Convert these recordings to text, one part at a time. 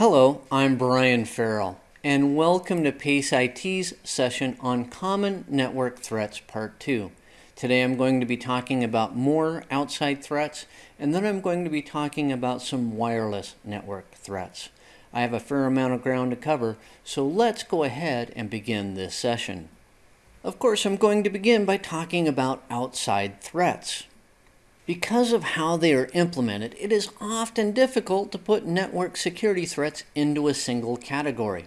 Hello, I'm Brian Farrell, and welcome to PACE IT's session on Common Network Threats Part 2. Today I'm going to be talking about more outside threats, and then I'm going to be talking about some wireless network threats. I have a fair amount of ground to cover, so let's go ahead and begin this session. Of course, I'm going to begin by talking about outside threats. Because of how they are implemented, it is often difficult to put network security threats into a single category.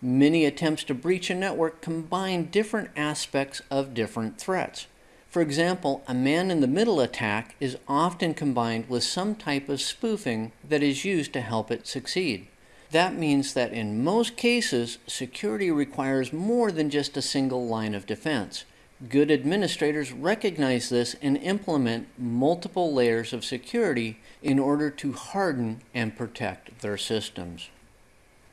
Many attempts to breach a network combine different aspects of different threats. For example, a man-in-the-middle attack is often combined with some type of spoofing that is used to help it succeed. That means that in most cases, security requires more than just a single line of defense. Good administrators recognize this and implement multiple layers of security in order to harden and protect their systems.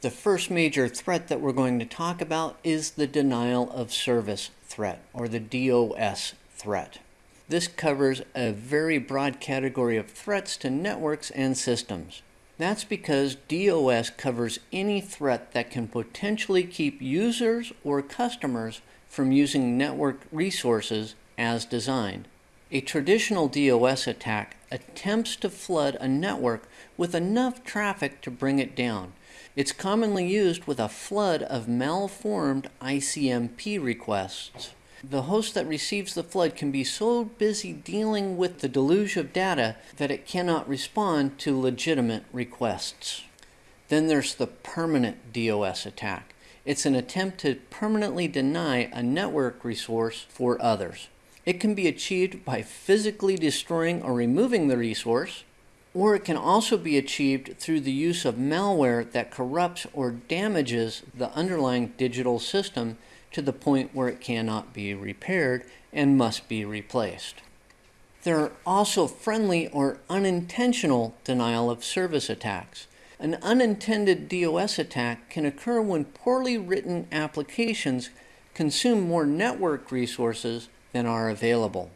The first major threat that we're going to talk about is the denial of service threat, or the DOS threat. This covers a very broad category of threats to networks and systems. That's because DOS covers any threat that can potentially keep users or customers from using network resources as designed. A traditional DOS attack attempts to flood a network with enough traffic to bring it down. It's commonly used with a flood of malformed ICMP requests. The host that receives the flood can be so busy dealing with the deluge of data that it cannot respond to legitimate requests. Then there's the permanent DOS attack. It's an attempt to permanently deny a network resource for others. It can be achieved by physically destroying or removing the resource, or it can also be achieved through the use of malware that corrupts or damages the underlying digital system to the point where it cannot be repaired and must be replaced. There are also friendly or unintentional denial of service attacks. An unintended DOS attack can occur when poorly written applications consume more network resources than are available.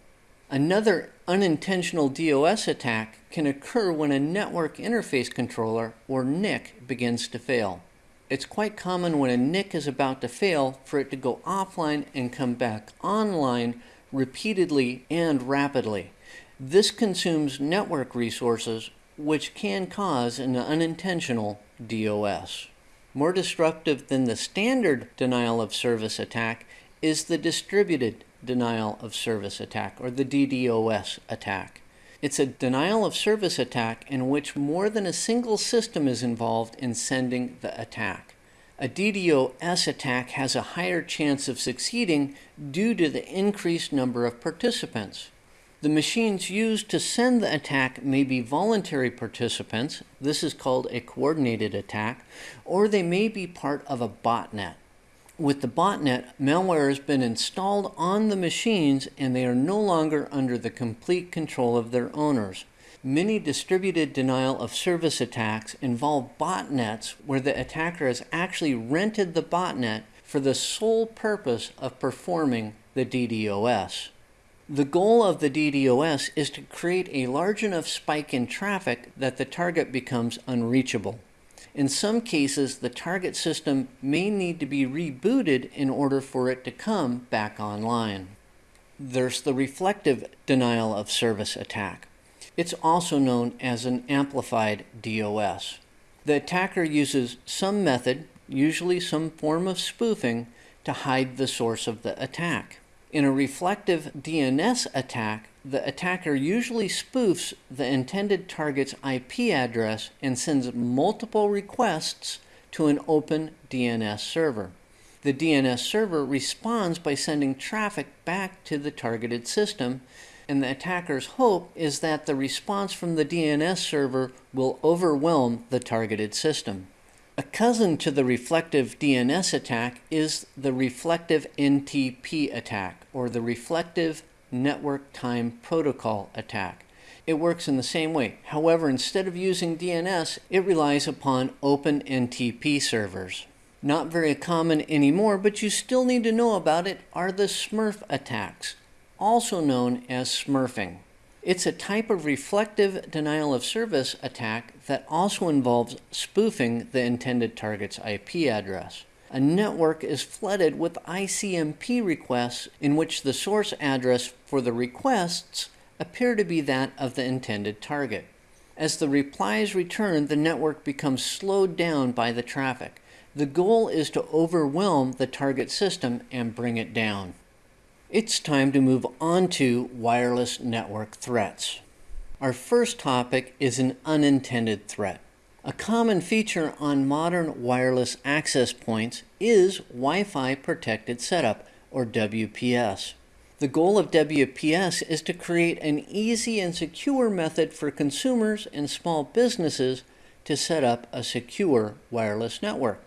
Another unintentional DOS attack can occur when a network interface controller, or NIC, begins to fail. It's quite common when a NIC is about to fail for it to go offline and come back online repeatedly and rapidly. This consumes network resources which can cause an unintentional DOS. More disruptive than the standard denial of service attack is the distributed denial of service attack, or the DDoS attack. It's a denial of service attack in which more than a single system is involved in sending the attack. A DDoS attack has a higher chance of succeeding due to the increased number of participants. The machines used to send the attack may be voluntary participants, this is called a coordinated attack, or they may be part of a botnet. With the botnet, malware has been installed on the machines and they are no longer under the complete control of their owners. Many distributed denial of service attacks involve botnets where the attacker has actually rented the botnet for the sole purpose of performing the DDoS. The goal of the DDoS is to create a large enough spike in traffic that the target becomes unreachable. In some cases, the target system may need to be rebooted in order for it to come back online. There's the reflective denial of service attack. It's also known as an amplified DOS. The attacker uses some method, usually some form of spoofing, to hide the source of the attack. In a reflective DNS attack, the attacker usually spoofs the intended target's IP address and sends multiple requests to an open DNS server. The DNS server responds by sending traffic back to the targeted system, and the attacker's hope is that the response from the DNS server will overwhelm the targeted system. A cousin to the reflective DNS attack is the reflective NTP attack, or the reflective network time protocol attack. It works in the same way. However, instead of using DNS, it relies upon open NTP servers. Not very common anymore, but you still need to know about it, are the Smurf attacks, also known as smurfing. It's a type of reflective denial of service attack that also involves spoofing the intended target's IP address. A network is flooded with ICMP requests in which the source address for the requests appear to be that of the intended target. As the replies return, the network becomes slowed down by the traffic. The goal is to overwhelm the target system and bring it down. It's time to move on to wireless network threats. Our first topic is an unintended threat. A common feature on modern wireless access points is Wi Fi Protected Setup, or WPS. The goal of WPS is to create an easy and secure method for consumers and small businesses to set up a secure wireless network.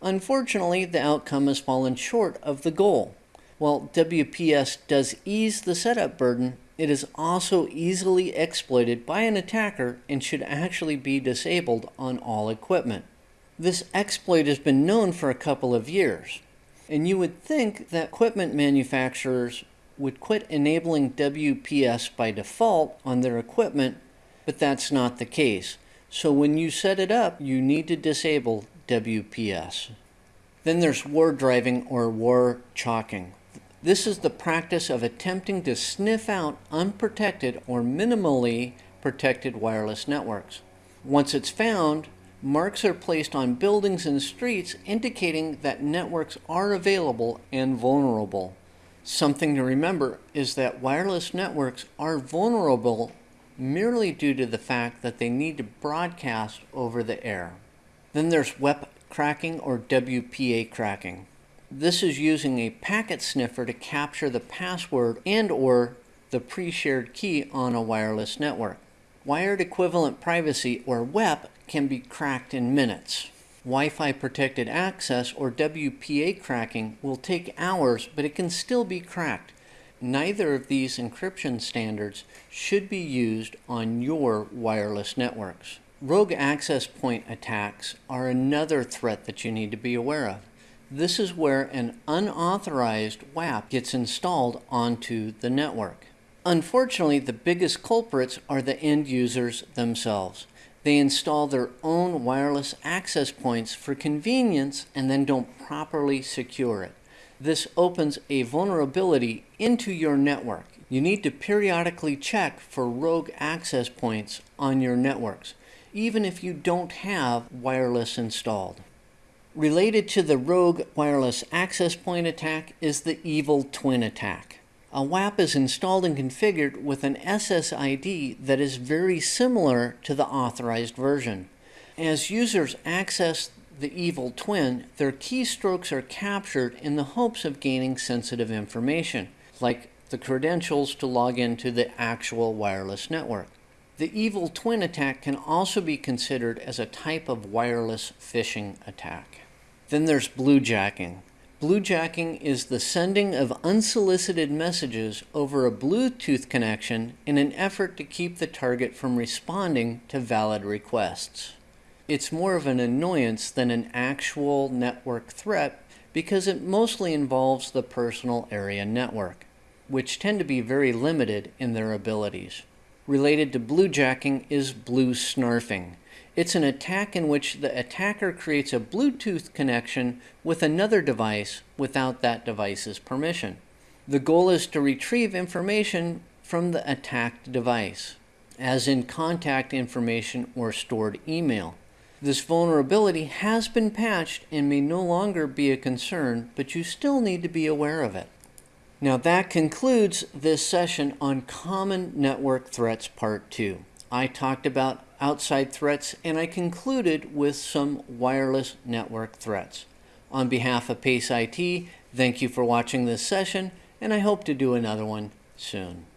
Unfortunately, the outcome has fallen short of the goal. While WPS does ease the setup burden, it is also easily exploited by an attacker and should actually be disabled on all equipment. This exploit has been known for a couple of years, and you would think that equipment manufacturers would quit enabling WPS by default on their equipment, but that's not the case. So when you set it up, you need to disable WPS. Then there's war driving or war chalking. This is the practice of attempting to sniff out unprotected or minimally protected wireless networks. Once it's found, marks are placed on buildings and streets indicating that networks are available and vulnerable. Something to remember is that wireless networks are vulnerable merely due to the fact that they need to broadcast over the air. Then there's WEP cracking or WPA cracking. This is using a packet sniffer to capture the password and or the pre-shared key on a wireless network. Wired equivalent privacy or WEP can be cracked in minutes. Wi-Fi protected access or WPA cracking will take hours, but it can still be cracked. Neither of these encryption standards should be used on your wireless networks. Rogue access point attacks are another threat that you need to be aware of. This is where an unauthorized WAP gets installed onto the network. Unfortunately, the biggest culprits are the end users themselves. They install their own wireless access points for convenience and then don't properly secure it. This opens a vulnerability into your network. You need to periodically check for rogue access points on your networks, even if you don't have wireless installed. Related to the rogue wireless access point attack is the evil twin attack. A WAP is installed and configured with an SSID that is very similar to the authorized version. As users access the evil twin, their keystrokes are captured in the hopes of gaining sensitive information, like the credentials to log into the actual wireless network. The evil twin attack can also be considered as a type of wireless phishing attack. Then there's bluejacking. Bluejacking is the sending of unsolicited messages over a Bluetooth connection in an effort to keep the target from responding to valid requests. It's more of an annoyance than an actual network threat because it mostly involves the personal area network, which tend to be very limited in their abilities. Related to bluejacking is blue snarfing. It's an attack in which the attacker creates a Bluetooth connection with another device without that device's permission. The goal is to retrieve information from the attacked device, as in contact information or stored email. This vulnerability has been patched and may no longer be a concern, but you still need to be aware of it. Now that concludes this session on Common Network Threats Part 2. I talked about outside threats, and I concluded with some wireless network threats. On behalf of PACE IT, thank you for watching this session, and I hope to do another one soon.